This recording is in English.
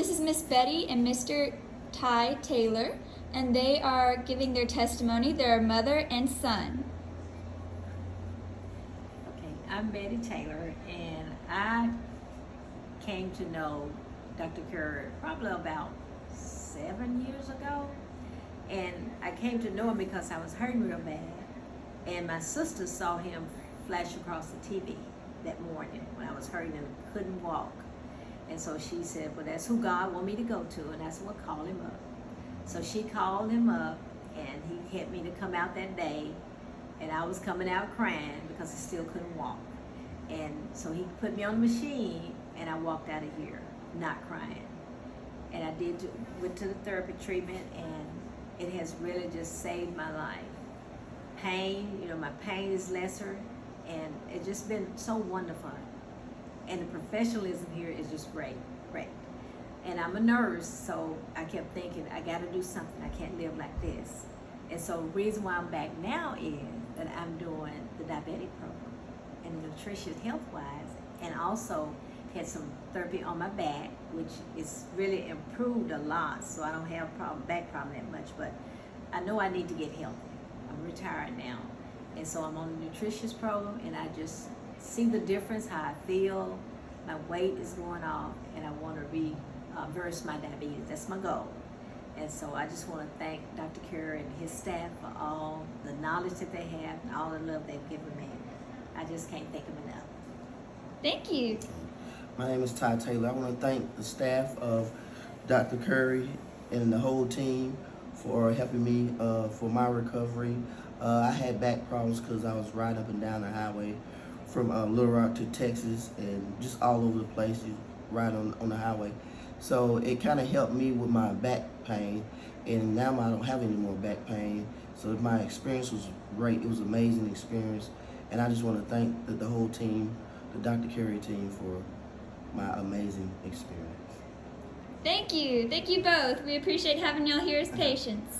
This is Miss Betty and Mr. Ty Taylor, and they are giving their testimony. They're a mother and son. Okay, I'm Betty Taylor, and I came to know Dr. Kerr probably about seven years ago. And I came to know him because I was hurting real bad. And my sister saw him flash across the TV that morning when I was hurting and couldn't walk. And so she said, well, that's who God want me to go to. And I said, well, call him up. So she called him up, and he had me to come out that day. And I was coming out crying because I still couldn't walk. And so he put me on the machine, and I walked out of here not crying. And I did went to the therapy treatment, and it has really just saved my life. Pain, you know, my pain is lesser, and it's just been so wonderful. And the professionalism here is just great, great. And I'm a nurse, so I kept thinking, I got to do something. I can't live like this. And so the reason why I'm back now is that I'm doing the diabetic program and nutritious health-wise, and also had some therapy on my back, which is really improved a lot. So I don't have problem, back problem that much, but I know I need to get healthy. I'm retired now, and so I'm on the nutritious program, and I just see the difference, how I feel. My weight is going off, and I want to reverse my diabetes. That's my goal. And so I just want to thank Dr. Kerr and his staff for all the knowledge that they have and all the love they've given me. I just can't thank them enough. Thank you. My name is Ty Taylor. I want to thank the staff of Dr. Curry and the whole team for helping me uh, for my recovery. Uh, I had back problems because I was riding up and down the highway from uh, Little Rock to Texas and just all over the place, you ride on, on the highway. So it kind of helped me with my back pain and now I don't have any more back pain. So my experience was great. It was an amazing experience. And I just want to thank the, the whole team, the Dr. Carey team for my amazing experience. Thank you. Thank you both. We appreciate having y'all here as patients.